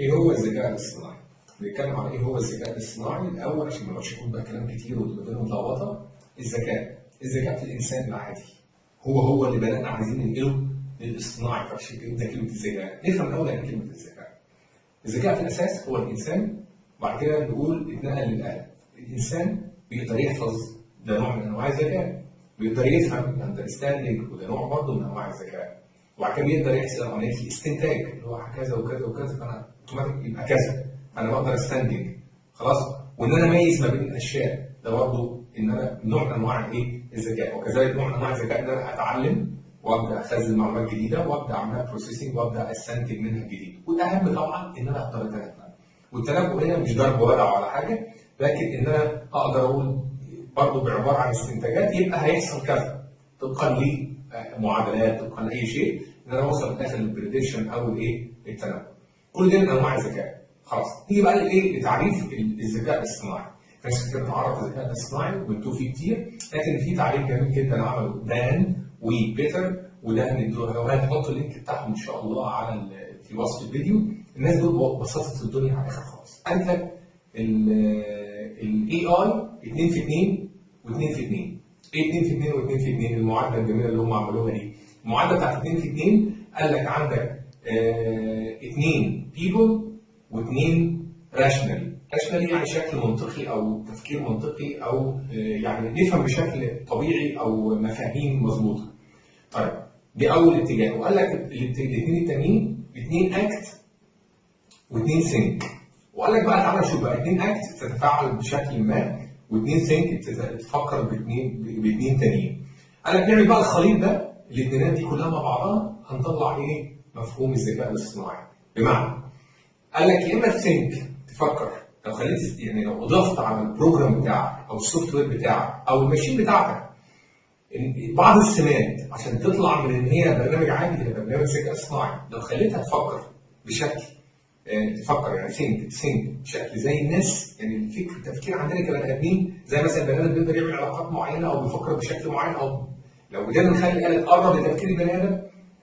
إيه هو الذكاء الاصطناعي؟ بنتكلم عن إيه هو الذكاء الاصطناعي؟ الأول عشان ما نقعدش نقول بقى كلام كتير وتبقى الدنيا متلخبطة الذكاء. الذكاء في الإنسان العادي. هو هو اللي بدانا عايزين ننقله للاصطناعي فعشان كده كلمة الذكاء. نفهم الأول يعني كلمة الذكاء. الذكاء في الأساس هو الإنسان وبعد كده نقول اتنقل للاله الإنسان بيقدر يحفظ ده نوع من أنواع الذكاء بيقدر يفهم اندرستاندنج وده نوع برضه من أنواع الذكاء. وبعد كده بيقدر يحصل عمليه الاستنتاج اللي هو كذا وكذا وكذا فأنا اوتوماتيك يبقى كذا. فأنا بقدر أستنتج. خلاص؟ وإن أنا أميز ما بين الأشياء ده برضه إن أنا نوع من أنواع إيه؟ الذكاء. وكذلك نوع من أنواع الذكاء إن أنا أتعلم وأبدأ أخزن معلومات جديدة وأبدأ اعملها processing وأبدأ أستنتج منها جديد. والأهم طبعا إن أنا أقدر اتنبأ والتنبؤ هنا مش ضرب ودع ولا حاجة لكن إن أنا أقدر أقول برضه بعبارة عن استنتاجات يبقى هيحصل كذا. طبقا لمعادلات طبقا لأي شيء ان أنا اوصل في الآخر لل prediction أو الايه التنبؤ كل ده من أنواع الذكاء. خلاص. نيجي بقى لايه لتعريف الذكاء الاصطناعي. ناس كتير بتعرف الذكاء الاصطناعي وبتوه فيه كتير لكن في تعريف جميل جدا عمله دان وبيتر وده هنحط ال link بتاعهم إن شاء الله على في وصف الفيديو. الناس دول بسطت الدنيا على الآخر خالص. قال لك ال AI 2 في 2 و2 في 2 إيه 2 في 2 و2 في 2 المعادلة الجميلة اللي هم عملوها دي. المعادلة بتاعت 2 في 2 قال لك عندك اثنين people واثنين rational rational يعني شكل منطقي أو تفكير منطقي أو آه، يعني نفهم بشكل طبيعي أو مفاهيم مظبوطة. طيب دي أول اتجاه. وقال لك الاثنين التانيين اثنين act واثنين think وقال لك بقى تعالى شوف بقى اثنين act تتفاعل بشكل ما واثنين think تفكر باثنين باثنين تانيين. قال لك نعمل بقى الخليط ده الاثنينات دي كلها مع بعضها هنطلع إيه؟ مفهوم الذكاء الاصطناعي. بمعنى قال لك يا إما ت think تفكر. لو خليت يعني لو أضفت على ال program بتاعك أو ال software بتاعك أو ال machine بتاعتك بعض السمات عشان تطلع من إن هي برنامج عادي إلى برنامج ذكاء اصطناعي. لو خليتها تفكر بشكل تفكر يعني think think بشكل زي الناس. يعني الفكر التفكير عندنا كبني آدمين زي مثلا البني آدم بيقدر يعمل علاقات معينة أو بيفكر بشكل معين أو لو قدرنا نخلي الاله تقرب لتفكير البني آدم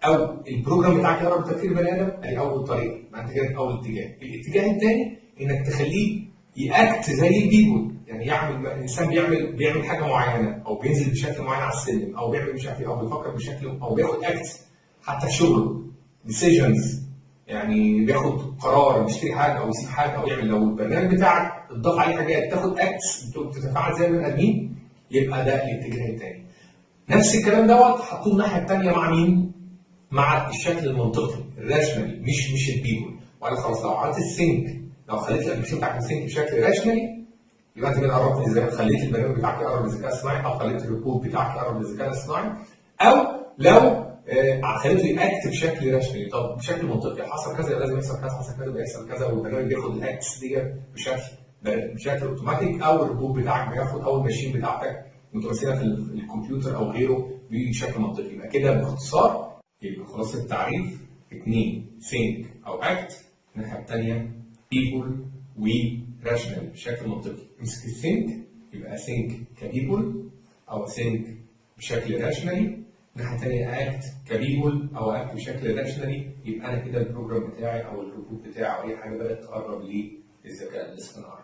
أو ال program بتاعك يقرب لتفكير البني آدم ادي أول طريقه انت كده أول اتجاه. الاتجاه الثاني إنك تخليه ي act زي ال people يعني يعمل الانسان بيعمل بيعمل حاجة معينة أو بينزل بشكل معين على السلم أو بيعمل مش عارف إيه أو بيفكر بشكل أو بياخد act حتى في شغله. decisions يعني بياخد قرار يشتري حاجة أو يسيب حاجة أو يعمل لو البرنامج بتاعك اتضاف عليه حاجات تاخد acts بتتفاعل زي البني آدمين يبقى ده الاتجاه الثاني نفس الكلام دوت حطوه الناحية الثانية مع مين؟ مع الشكل المنطقي ال rationally مش مش ال people وقال خلاص لو عملت ال think لو خليت ال application بتاعك ال think بشكل rationally يبقى أنت كده قربت إزاي؟ خليت البرنامج بتاعك يقرب للذكاء الصناعي أو خليت الريبورت بتاعك يقرب للذكاء الصناعي أو لو خليته ي act بشكل rationally طب بشكل منطقي. حصل كذا لازم يحصل كذا حصل كذا يحصل كذا والبرنامج بياخد ال acts دي بشكل بشكل اوتوماتيك. أو الريبورت بتاعك بياخد أو ال machine بتاعتك متمثلة في ال- الكمبيوتر أو غيره بشكل منطقي. يبقى كده باختصار يبقى خلاص التعريف. اثنين think أو act. الناحية الثانية people و rational بشكل منطقي. امسك ال think يبقى think ك people أو think بشكل rationally الناحيه الثانية act ك people أو act بشكل rationally يبقى أنا كده ال program بتاعي أو الروبوت بتاعي أو أي حاجة بدأت تقرب للذكاء الاصطناعي.